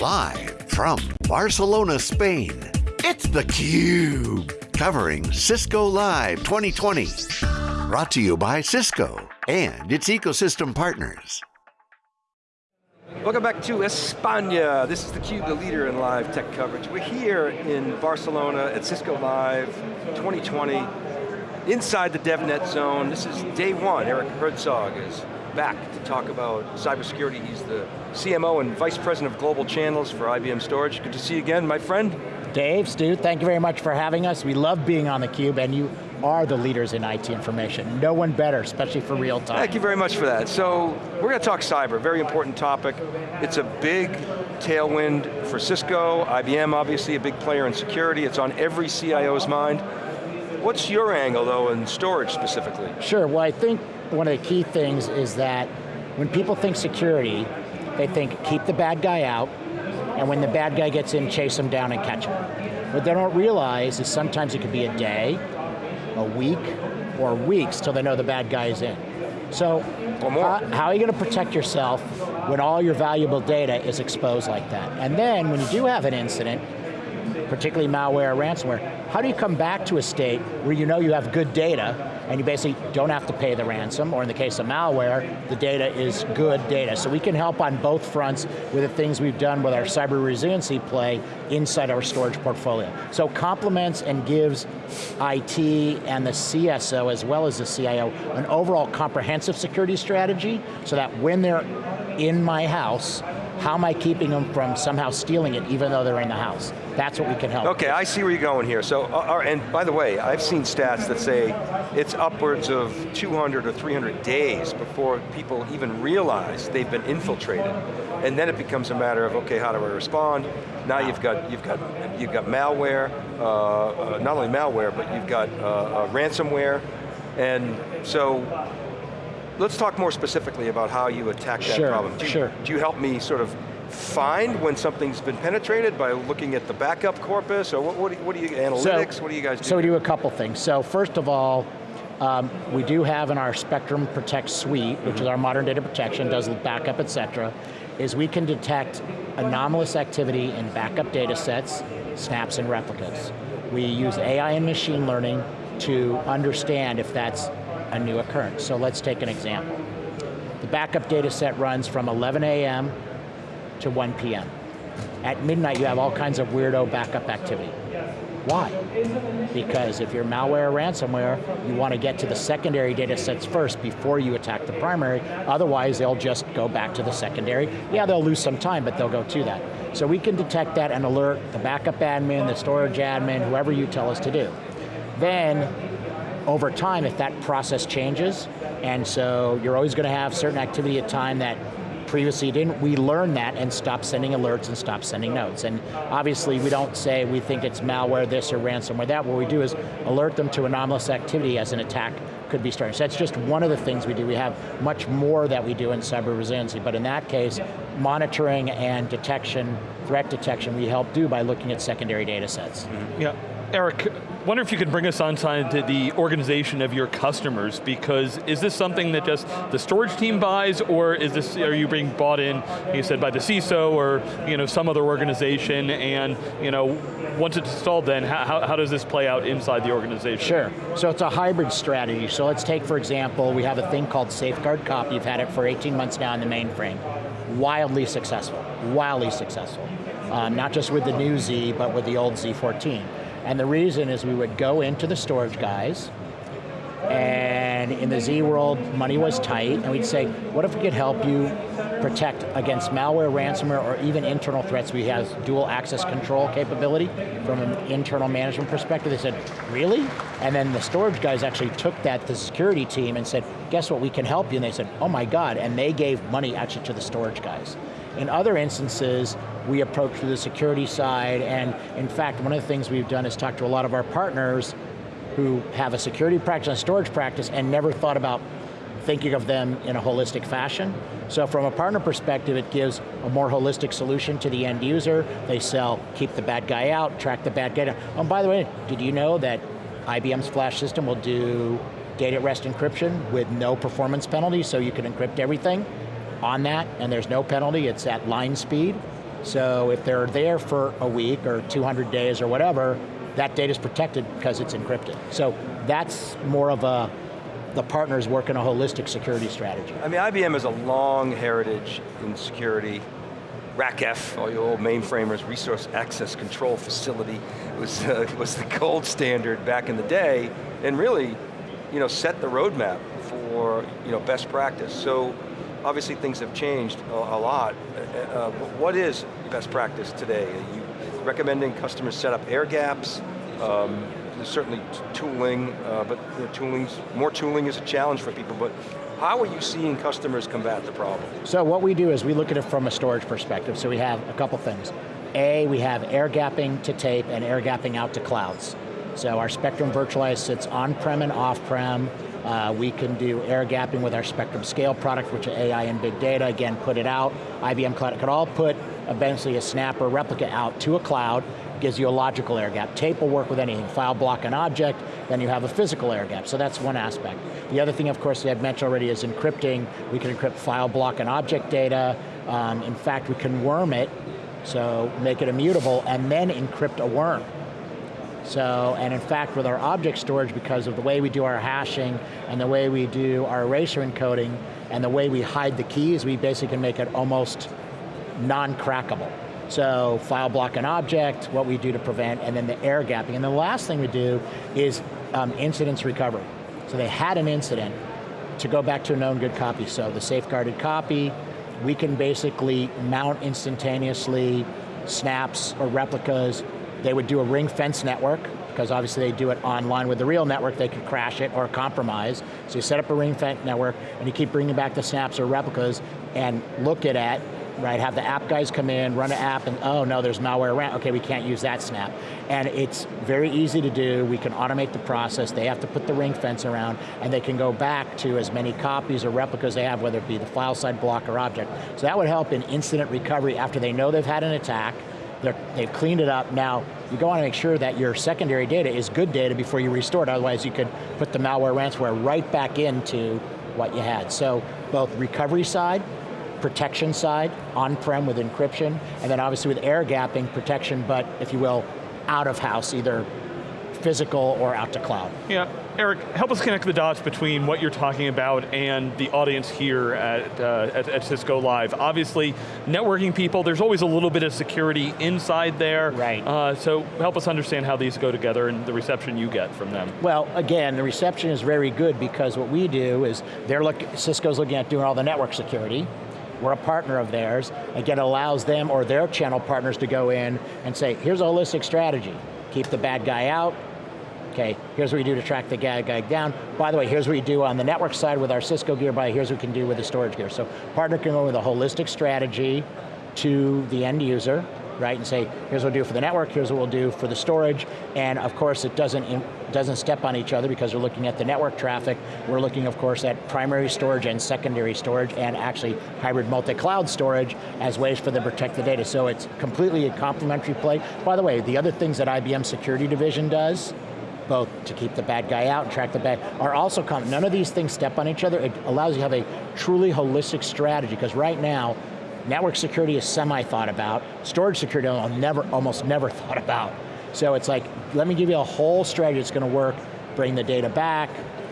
Live from Barcelona, Spain, it's theCUBE. Covering Cisco Live 2020. Brought to you by Cisco and its ecosystem partners. Welcome back to España. This is theCUBE, the leader in live tech coverage. We're here in Barcelona at Cisco Live 2020, inside the DevNet zone. This is day one. Eric Herzog is back to talk about cybersecurity. He's the CMO and Vice President of Global Channels for IBM Storage. Good to see you again, my friend. Dave, Stu, thank you very much for having us. We love being on theCUBE and you are the leaders in IT information. No one better, especially for real time. Thank you very much for that. So, we're going to talk cyber, very important topic. It's a big tailwind for Cisco, IBM obviously a big player in security, it's on every CIO's mind. What's your angle though in storage specifically? Sure, well I think one of the key things is that when people think security, they think keep the bad guy out, and when the bad guy gets in, chase him down and catch him. What they don't realize is sometimes it could be a day, a week, or weeks till they know the bad guy is in. So, how, how, are you going to protect yourself when all your valuable data is exposed like that? And then, when you do have an incident, particularly malware or ransomware, how do you come back to a state where you know you have good data and you basically don't have to pay the ransom, or in the case of malware, the data is good data. So we can help on both fronts with the things we've done with our cyber resiliency play inside our storage portfolio. So complements and gives IT and the CSO, as well as the CIO, an overall comprehensive security strategy, so that when they're in my house, how am I keeping them from somehow stealing it even though they're in the house? That's what we can help. Okay, I see where you're going here. So, uh, and by the way, I've seen stats that say it's upwards of 200 or 300 days before people even realize they've been infiltrated. And then it becomes a matter of, okay, how do I respond? Now you've got, you've got, you've got malware, uh, uh, not only malware, but you've got uh, uh, ransomware. And so, let's talk more specifically about how you attack that sure, problem. Do you, sure. do you help me sort of find when something's been penetrated by looking at the backup corpus, or what, what, do, what do you, analytics, so, what do you guys do? So we do a couple things. So first of all, um, we do have in our Spectrum Protect suite, which mm -hmm. is our modern data protection, does backup, et cetera, is we can detect anomalous activity in backup data sets, snaps, and replicas. We use AI and machine learning to understand if that's a new occurrence. So let's take an example. The backup data set runs from 11 a.m. to 1 p.m. At midnight you have all kinds of weirdo backup activity. Why? Because if you're malware or ransomware, you want to get to the secondary data sets first before you attack the primary, otherwise they'll just go back to the secondary. Yeah, they'll lose some time, but they'll go to that. So we can detect that and alert the backup admin, the storage admin, whoever you tell us to do. Then over time, if that process changes, and so you're always going to have certain activity at time that previously didn't, we learn that and stop sending alerts and stop sending notes. And obviously we don't say we think it's malware this or ransomware that, what we do is alert them to anomalous activity as an attack could be starting. So that's just one of the things we do. We have much more that we do in cyber resiliency, but in that case, monitoring and detection, threat detection, we help do by looking at secondary data sets. Mm -hmm. Yeah, Eric, wonder if you could bring us on to the organization of your customers, because is this something that just the storage team buys, or is this, are you being bought in, you said by the CISO, or you know, some other organization, and you know, once it's installed then, how, how does this play out inside the organization? Sure, so it's a hybrid strategy. So let's take, for example, we have a thing called Safeguard Copy, you've had it for 18 months now in the mainframe. Wildly successful, wildly successful. Um, not just with the new Z, but with the old Z14. And the reason is we would go into the storage guys, and in the Z world, money was tight, and we'd say, what if we could help you protect against malware, ransomware, or even internal threats? We have dual access control capability from an internal management perspective. They said, really? And then the storage guys actually took that to the security team and said, guess what, we can help you. And they said, oh my God, and they gave money actually to the storage guys. In other instances, we approach the security side, and in fact, one of the things we've done is talk to a lot of our partners who have a security practice a storage practice and never thought about thinking of them in a holistic fashion. So from a partner perspective, it gives a more holistic solution to the end user. They sell, keep the bad guy out, track the bad guy down. Oh, by the way, did you know that IBM's flash system will do data at rest encryption with no performance penalty, so you can encrypt everything? on that, and there's no penalty, it's at line speed. So if they're there for a week or 200 days or whatever, that data is protected because it's encrypted. So that's more of a, the partners work in a holistic security strategy. I mean, IBM has a long heritage in security. RACF, all your old mainframers, Resource Access Control Facility, was, uh, was the gold standard back in the day, and really, you know, set the roadmap for, you know, best practice. So, obviously things have changed a, a lot. Uh, uh what is best practice today? Are you recommending customers set up air gaps? Um, there's certainly tooling, uh, but know, tooling's, more tooling is a challenge for people, but how are you seeing customers combat the problem? So what we do is we look at it from a storage perspective, so we have a couple things. A, we have air gapping to tape and air gapping out to clouds. So our Spectrum Virtualize sits on-prem and off-prem. Uh, we can do air gapping with our Spectrum Scale product, which is AI and big data, again, put it out. IBM Cloud, it could all put eventually a snap or replica out to a cloud, gives you a logical air gap. Tape will work with anything, file, block, an object, then you have a physical air gap, so that's one aspect. The other thing, of course, that I've mentioned already is encrypting. We can encrypt file, block, and object data. Um, in fact, we can worm it, so make it immutable, and then encrypt a worm. So, and in fact, with our object storage, because of the way we do our hashing, and the way we do our erasure encoding, and the way we hide the keys, we basically can make it almost non-crackable. So file block an object, what we do to prevent, and then the air gapping. And the last thing we do is um, incidents recovery. So they had an incident to go back to a known good copy. So the safeguarded copy, we can basically mount instantaneously snaps or replicas. They would do a ring fence network, because obviously they do it online. With the real network, they could crash it or compromise. So you set up a ring fence network, and you keep bringing back the snaps or replicas, and look at it, right? Have the app guys come in, run an app, and oh no, there's malware around. Okay, we can't use that snap. And it's very easy to do. We can automate the process. They have to put the ring fence around, and they can go back to as many copies or replicas they have, whether it be the file side block or object. So that would help in incident recovery after they know they've had an attack, they've cleaned it up. Now, you go on to make sure that your secondary data is good data before you restore it, otherwise you could put the malware ransomware right back into what you had. So both recovery side, protection side, on-prem with encryption, and then obviously with air gapping protection, but if you will, out of house, either physical or out to cloud. Yeah, Eric, help us connect the dots between what you're talking about and the audience here at, uh, at, at, Cisco Live. Obviously, networking people, there's always a little bit of security inside there. Right. Uh, so help us understand how these go together and the reception you get from them. Well, again, the reception is very good because what we do is, they're look, Cisco's looking at doing all the network security, we're a partner of theirs. Again, it allows them or their channel partners to go in and say, here's a holistic strategy. Keep the bad guy out, okay, here's what we do to track the bad guy down. By the way, here's what we do on the network side with our Cisco gear, by here's what we can do with the storage gear. So partner can go with a holistic strategy to the end user, right, and say, here's what we'll do for the network, here's what we'll do for the storage, and of course it doesn't, doesn't step on each other because we're looking at the network traffic, we're looking of course at primary storage and secondary storage and actually hybrid multi-cloud storage as ways for them to protect the data. So it's completely a complementary play. By the way, the other things that IBM Security Division does, both to keep the bad guy out and track the bad, are also, common. none of these things step on each other. It allows you to have a truly holistic strategy, because right now, Network security is semi-thought about. Storage security, I'm never, almost never thought about. So it's like, let me give you a whole strategy that's going to work, bring the data back,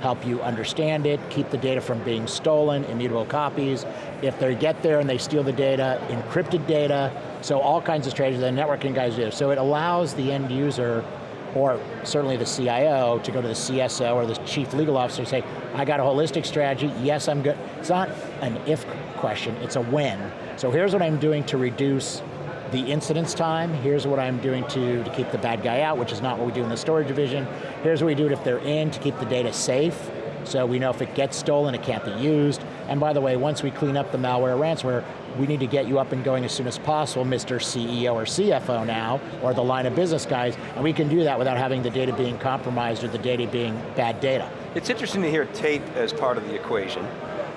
help you understand it, keep the data from being stolen, immutable copies. If they get there and they steal the data, encrypted data, so all kinds of strategies that networking guys do. So it allows the end user, or certainly the CIO, to go to the CSO or the chief legal officer and say, I got a holistic strategy, yes I'm good. It's not an if question, it's a when. So here's what I'm doing to reduce the incidence time, here's what I'm doing to, to keep the bad guy out, which is not what we do in the storage division. Here's what we do if they're in to keep the data safe, so we know if it gets stolen, it can't be used. And by the way, once we clean up the malware ransomware, we need to get you up and going as soon as possible, Mr. CEO or CFO now, or the line of business guys, and we can do that without having the data being compromised or the data being bad data. It's interesting to hear tape as part of the equation,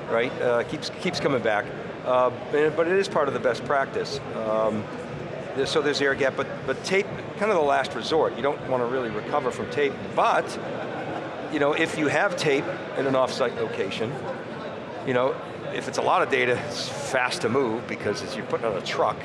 right? Uh, keeps, keeps coming back. Uh, but it is part of the best practice. Um, so there's air gap, but, but tape, kind of the last resort. You don't want to really recover from tape, but you know, if you have tape in an offsite location, you know, if it's a lot of data, it's fast to move because as you're putting on a truck,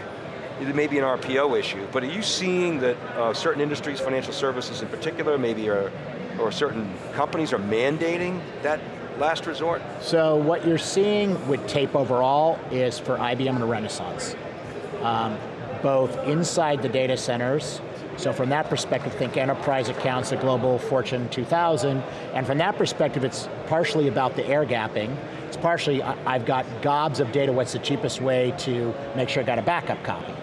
it may be an RPO issue, but are you seeing that uh, certain industries, financial services in particular, maybe are, or certain companies are mandating that last resort? So what you're seeing with tape overall is for IBM and Renaissance. Um, both inside the data centers, so from that perspective, think enterprise accounts, the global Fortune 2000, and from that perspective, it's partially about the air gapping. It's partially, I've got gobs of data, what's the cheapest way to make sure I got a backup copy?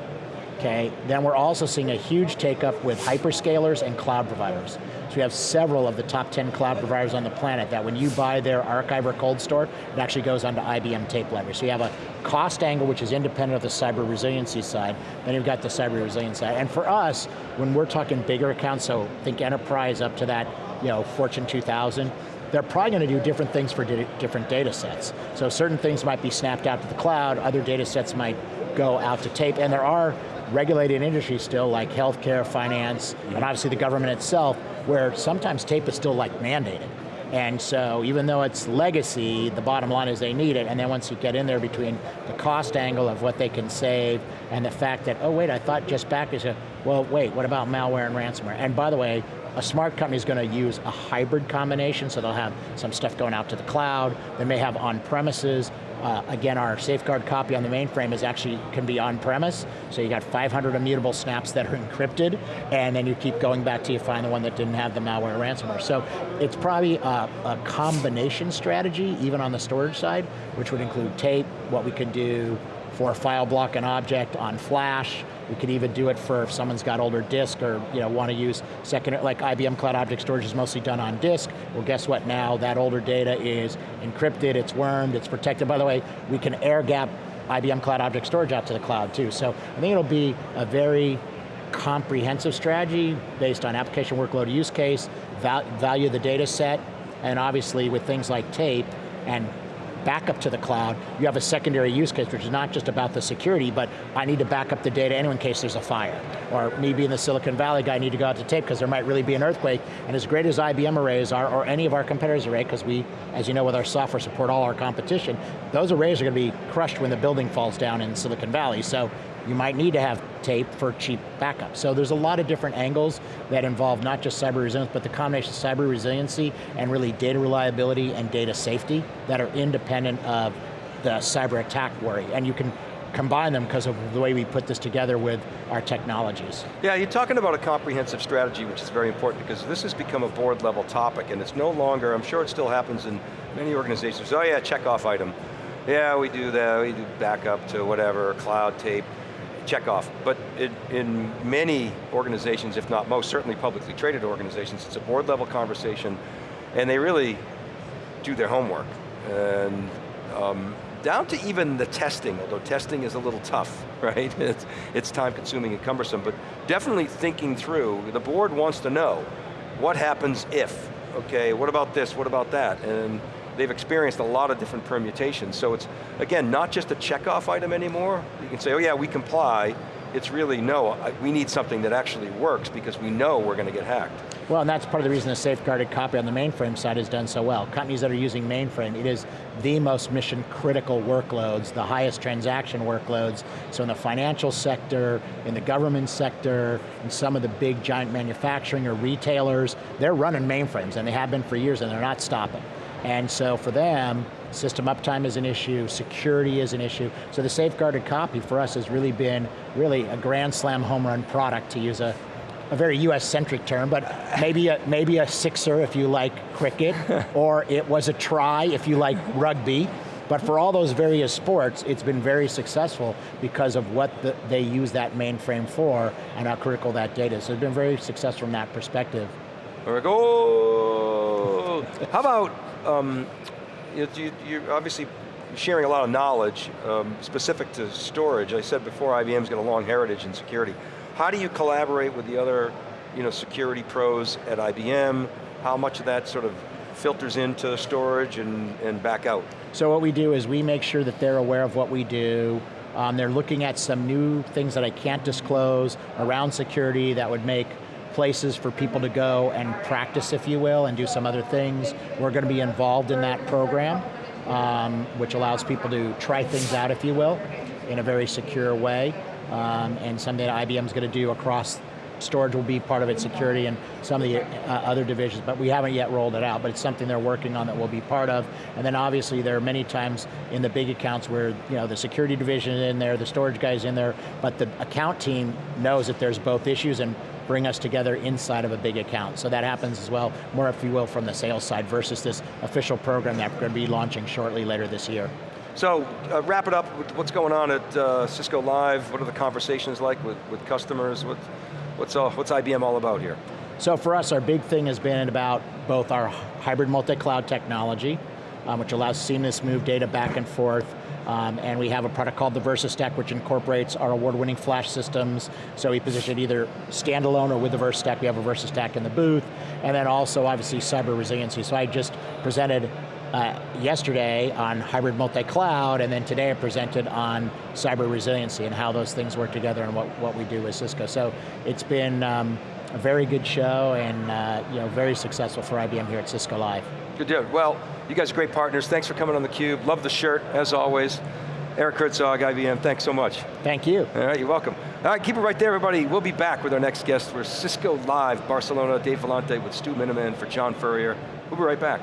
Okay, then we're also seeing a huge take up with hyperscalers and cloud providers. So we have several of the top 10 cloud providers on the planet that when you buy their archive or cold store, it actually goes onto IBM tape library. So you have a cost angle which is independent of the cyber resiliency side, then you've got the cyber resilience side. And for us, when we're talking bigger accounts, so think enterprise up to that you know, Fortune 2000, they're probably going to do different things for di different data sets. So certain things might be snapped out to the cloud, other data sets might go out to tape, and there are regulated industries still like healthcare, finance, and obviously the government itself, where sometimes tape is still like mandated. And so even though it's legacy, the bottom line is they need it, and then once you get in there between the cost angle of what they can save and the fact that, oh wait, I thought just back is a, well wait, what about malware and ransomware? And by the way, a smart company is going to use a hybrid combination, so they'll have some stuff going out to the cloud, they may have on-premises, uh, again, our safeguard copy on the mainframe is actually, can be on-premise, so you got 500 immutable snaps that are encrypted, and then you keep going back till you find the one that didn't have the malware ransomware. So it's probably a, a combination strategy, even on the storage side, which would include tape, what we can do for file block and object on flash. We could even do it for if someone's got older disk or you know, want to use second, like IBM Cloud Object Storage is mostly done on disk. Well guess what now, that older data is encrypted, it's wormed, it's protected. By the way, we can air gap IBM Cloud Object Storage out to the cloud too. So I think it'll be a very comprehensive strategy based on application workload use case, val value of the data set, and obviously with things like tape and backup to the cloud, you have a secondary use case, which is not just about the security, but I need to back up the data anyway in case there's a fire. Or me being the Silicon Valley guy, I need to go out to tape because there might really be an earthquake, and as great as IBM arrays are, or any of our competitors' array, because we, as you know with our software, support all our competition, those arrays are going to be crushed when the building falls down in Silicon Valley. So you might need to have tape for cheap backup. So there's a lot of different angles that involve not just cyber resilience, but the combination of cyber resiliency and really data reliability and data safety that are independent of the cyber attack worry. And you can combine them because of the way we put this together with our technologies. Yeah, you're talking about a comprehensive strategy, which is very important because this has become a board level topic and it's no longer, I'm sure it still happens in many organizations, oh yeah, check off item. Yeah, we do that, we do backup to whatever, cloud tape check off. But it, in many organizations, if not most, certainly publicly traded organizations, it's a board level conversation and they really do their homework. And um, down to even the testing, although testing is a little tough, right? It's, it's time consuming and cumbersome, but definitely thinking through, the board wants to know, what happens if? Okay, what about this, what about that? And they've experienced a lot of different permutations. So it's, again, not just a checkoff item anymore. You can say, oh yeah, we comply. It's really, no, we need something that actually works because we know we're going to get hacked. Well, and that's part of the reason the safeguarded copy on the mainframe side has done so well. Companies that are using mainframe, it is the most mission critical workloads, the highest transaction workloads. So in the financial sector, in the government sector, in some of the big giant manufacturing or retailers, they're running mainframes and they have been for years and they're not stopping. And so for them, system uptime is an issue, security is an issue. So the safeguarded copy for us has really been really a grand slam home run product to use a, a very US-centric term, but maybe a, maybe a sixer if you like cricket, or it was a try if you like rugby. But for all those various sports, it's been very successful because of what the, they use that mainframe for and how critical that data is. So it's been very successful from that perspective. There we go. How about um, you, are obviously sharing a lot of knowledge um, specific to storage. I said before, IBM's got a long heritage in security. How do you collaborate with the other you know, security pros at IBM? How much of that sort of filters into storage and, and back out? So what we do is we make sure that they're aware of what we do, um, they're looking at some new things that I can't disclose around security that would make places for people to go and practice, if you will, and do some other things. We're going to be involved in that program, um, which allows people to try things out, if you will. in a very secure way, um, and something that IBM's going to do across storage will be part of its security and some of the uh, other divisions, but we haven't yet rolled it out, but it's something they're working on that we'll be part of. And then obviously there are many times in the big accounts where you know, the security division is in there, the storage guy's in there, but the account team knows that there's both issues and bring us together inside of a big account. So that happens as well, more if you will, from the sales side versus this official program that we're going to be launching shortly later this year. So, uh, wrap it up with what's going on at uh, Cisco Live, what are the conversations like with, with customers, what, what's, uh, what's IBM all about here? So for us, our big thing has been about both our hybrid multi-cloud technology, um, which allows seamless move data back and forth, um, and we have a product called the VersaStack, which incorporates our award-winning flash systems. So we position either standalone or with the VersaStack. We have a VersaStack in the booth. And then also, obviously, cyber resiliency. So I just presented uh, yesterday on hybrid multi-cloud, and then today I presented on cyber resiliency and how those things work together and what, what we do with Cisco. So it's been um, a very good show and uh, you know, very successful for IBM here at Cisco Live. Good deal. Well, you guys are great partners. Thanks for coming on theCUBE. Love the shirt, as always. Eric Herzog, IBM, thanks so much. Thank you. All right, you're welcome. All right, keep it right there, everybody. We'll be back with our next guest. We're Cisco Live, Barcelona, Dave Vellante with Stu Miniman for John Furrier. We'll be right back.